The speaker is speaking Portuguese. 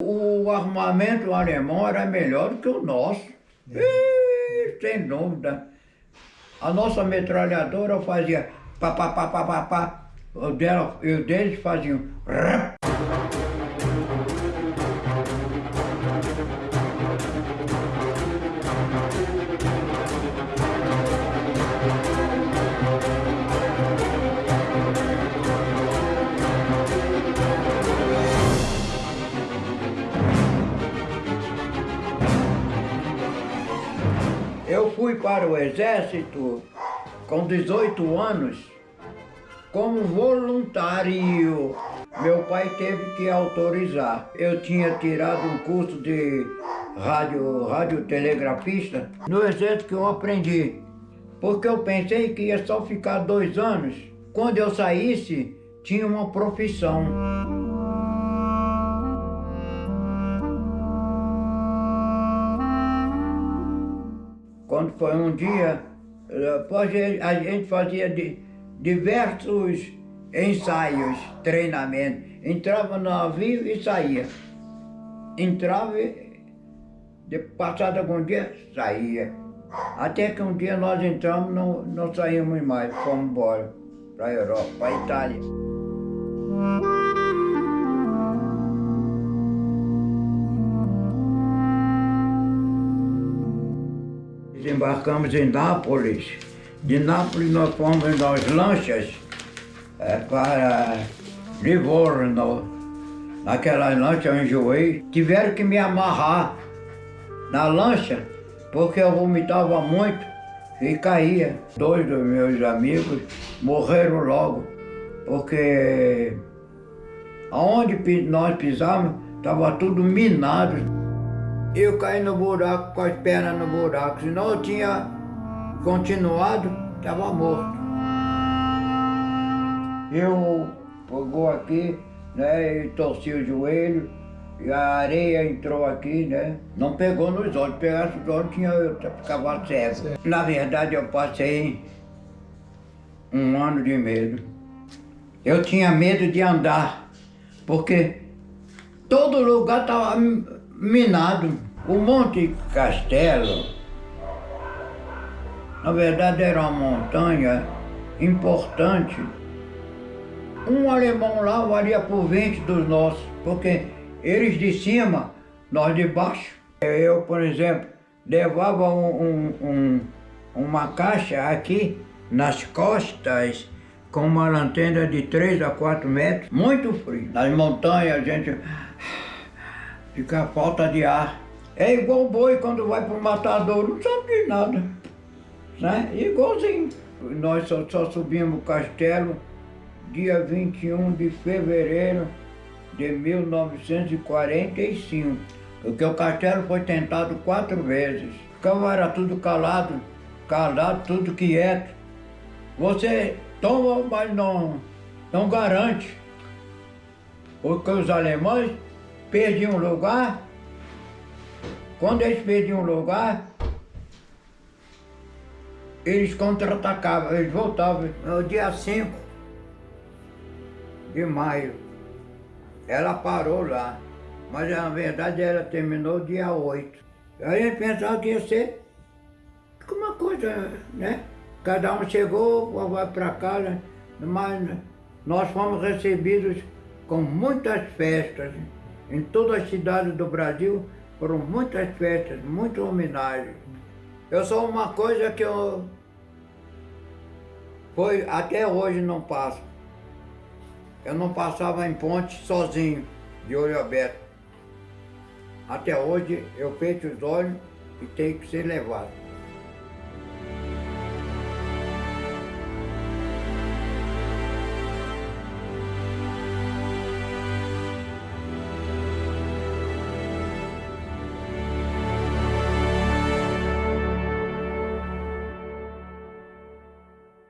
O armamento alemão era melhor do que o nosso. É. E, sem dúvida. A nossa metralhadora fazia pá, pá, pá, pá, pá, pá. O dela, e o deles faziam Eu fui para o exército com 18 anos como voluntário. Meu pai teve que autorizar. Eu tinha tirado um curso de rádio, radiotelegrafista. No exército que eu aprendi. Porque eu pensei que ia só ficar dois anos. Quando eu saísse, tinha uma profissão. Quando foi um dia, eh, a gente fazia diversos ensaios, treinamentos. Entrava no navio e saía. Entrava e, passado algum dia, saía. Até que um dia nós entramos, não, não saímos mais, fomos embora para a Europa, para a Itália. Desembarcamos em Nápoles. De Nápoles nós fomos nas lanchas é, para Livorno. Naquela lancha eu enjoei. Tiveram que me amarrar na lancha porque eu vomitava muito e caía. Dois dos meus amigos morreram logo porque aonde nós pisávamos estava tudo minado eu caí no buraco com as pernas no buraco. Senão eu tinha continuado, estava morto. Eu pegou aqui, né, e torci o joelho, e a areia entrou aqui, né? Não pegou nos olhos, pegasse os olhos, tinha, eu ficava cego. Na verdade, eu passei um ano de medo. Eu tinha medo de andar, porque todo lugar estava minado. O Monte Castelo, na verdade, era uma montanha importante. Um alemão lá valia por 20 dos nossos, porque eles de cima, nós de baixo. Eu, por exemplo, levava um, um, um, uma caixa aqui nas costas com uma lanterna de 3 a 4 metros, muito frio. Nas montanhas a gente fica falta de ar. É igual o boi quando vai para o matador, não sabe de nada. Né? Igualzinho. Nós só, só subimos o castelo dia 21 de fevereiro de 1945. Porque o castelo foi tentado quatro vezes. Ficava era tudo calado, calado, tudo quieto. Você toma, mas não, não garante. Porque os alemães perdiam lugar, quando eles perdiam lugar, eles contra-atacavam, eles voltavam. No dia 5 de maio, ela parou lá, mas na verdade ela terminou dia 8. Aí a gente pensava que ia ser uma coisa, né? Cada um chegou, vai para casa, mas nós fomos recebidos com muitas festas. Em todas as cidades do Brasil foram muitas festas, muitas homenagens. Eu sou uma coisa que eu foi, até hoje não passo. Eu não passava em ponte sozinho, de olho aberto. Até hoje eu fecho os olhos e tenho que ser levado.